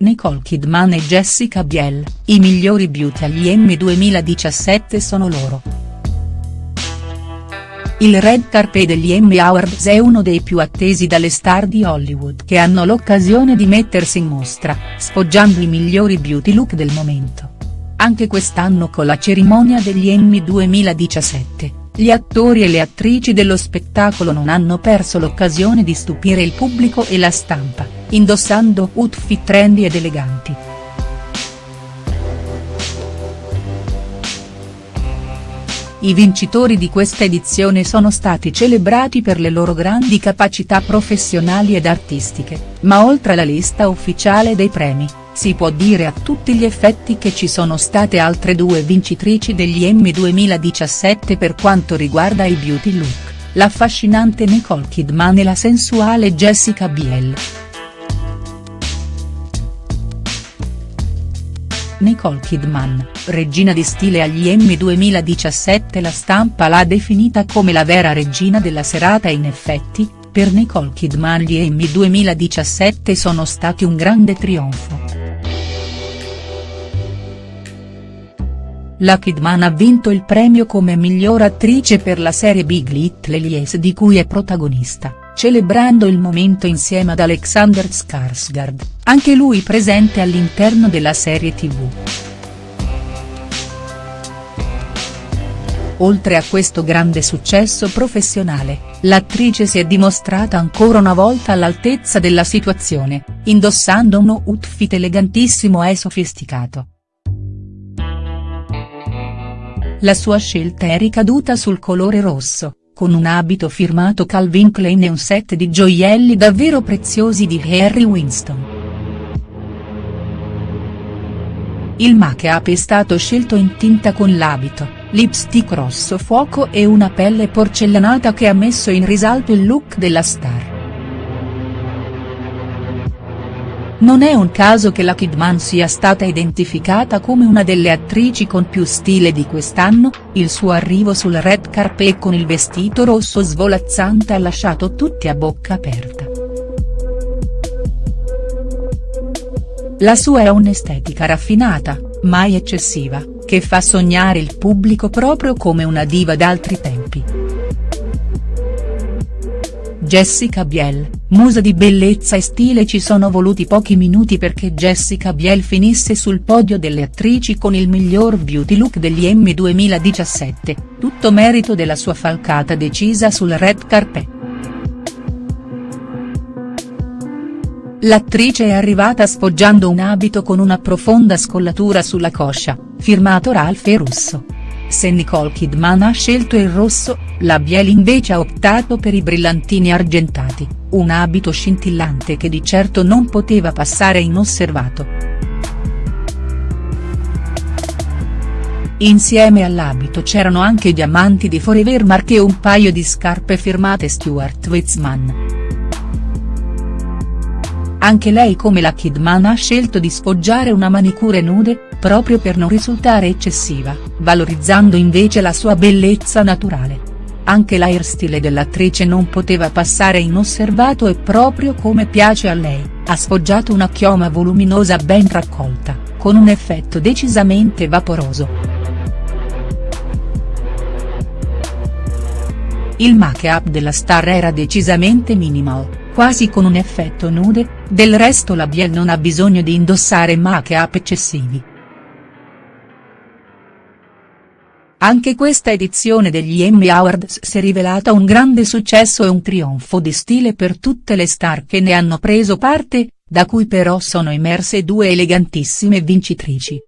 Nicole Kidman e Jessica Biel, i migliori beauty agli Emmy 2017 sono loro. Il red carpet degli Emmy Awards è uno dei più attesi dalle star di Hollywood che hanno l'occasione di mettersi in mostra, sfoggiando i migliori beauty look del momento. Anche quest'anno con la cerimonia degli Emmy 2017, gli attori e le attrici dello spettacolo non hanno perso l'occasione di stupire il pubblico e la stampa, indossando outfit trendy ed eleganti. I vincitori di questa edizione sono stati celebrati per le loro grandi capacità professionali ed artistiche, ma oltre alla lista ufficiale dei premi, si può dire a tutti gli effetti che ci sono state altre due vincitrici degli Emmy 2017 per quanto riguarda il beauty look, l'affascinante Nicole Kidman e la sensuale Jessica Biel. Nicole Kidman, regina di stile agli Emmy 2017 La stampa l'ha definita come la vera regina della serata e in effetti, per Nicole Kidman gli Emmy 2017 sono stati un grande trionfo. La Kidman ha vinto il premio come miglior attrice per la serie Big Little Lies di cui è protagonista, celebrando il momento insieme ad Alexander Skarsgård, anche lui presente all'interno della serie tv. Oltre a questo grande successo professionale, l'attrice si è dimostrata ancora una volta all'altezza della situazione, indossando uno outfit elegantissimo e sofisticato. La sua scelta è ricaduta sul colore rosso, con un abito firmato Calvin Klein e un set di gioielli davvero preziosi di Harry Winston. Il make-up è stato scelto in tinta con l'abito, lipstick rosso fuoco e una pelle porcellanata che ha messo in risalto il look della star. Non è un caso che la Kidman sia stata identificata come una delle attrici con più stile di quest'anno, il suo arrivo sul red carpet con il vestito rosso svolazzante ha lasciato tutti a bocca aperta. La sua è un'estetica raffinata, mai eccessiva, che fa sognare il pubblico proprio come una diva d'altri tempi. Jessica Biel, musa di bellezza e stile ci sono voluti pochi minuti perché Jessica Biel finisse sul podio delle attrici con il miglior beauty look degli Emmy 2017, tutto merito della sua falcata decisa sul red carpet. L'attrice è arrivata sfoggiando un abito con una profonda scollatura sulla coscia, firmato Ralph Russo. Se Nicole Kidman ha scelto il rosso, la Biel invece ha optato per i brillantini argentati, un abito scintillante che di certo non poteva passare inosservato. Insieme all'abito c'erano anche diamanti di Forever Mark e un paio di scarpe firmate Stuart Weitzman. Anche lei come la Kidman ha scelto di sfoggiare una manicure nude, proprio per non risultare eccessiva, valorizzando invece la sua bellezza naturale. Anche l'airstyle dell'attrice non poteva passare inosservato e proprio come piace a lei, ha sfoggiato una chioma voluminosa ben raccolta, con un effetto decisamente vaporoso. Il make-up della star era decisamente minimal, quasi con un effetto nude, del resto la Biel non ha bisogno di indossare make-up eccessivi. Anche questa edizione degli Emmy Awards si è rivelata un grande successo e un trionfo di stile per tutte le star che ne hanno preso parte, da cui però sono emerse due elegantissime vincitrici.